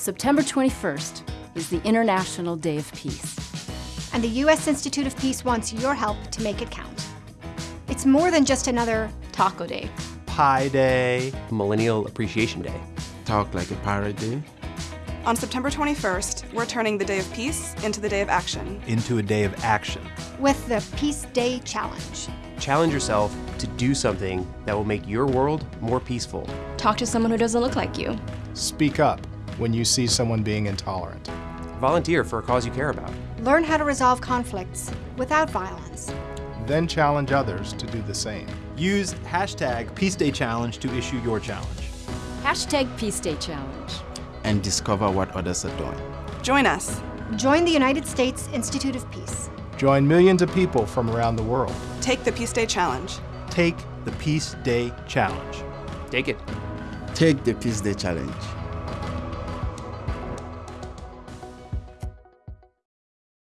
September 21st is the International Day of Peace. And the U.S. Institute of Peace wants your help to make it count. It's more than just another taco day. Pie Day. Millennial Appreciation Day. Talk like a pirate day. On September 21st, we're turning the Day of Peace into the Day of Action. Into a day of action. With the Peace Day Challenge. Challenge yourself to do something that will make your world more peaceful. Talk to someone who doesn't look like you. Speak up when you see someone being intolerant. Volunteer for a cause you care about. Learn how to resolve conflicts without violence. Then challenge others to do the same. Use hashtag Peace Day Challenge to issue your challenge. Hashtag Peace Day Challenge. And discover what others are doing. Join us. Join the United States Institute of Peace. Join millions of people from around the world. Take the Peace Day Challenge. Take the Peace Day Challenge. Take it. Take the Peace Day Challenge.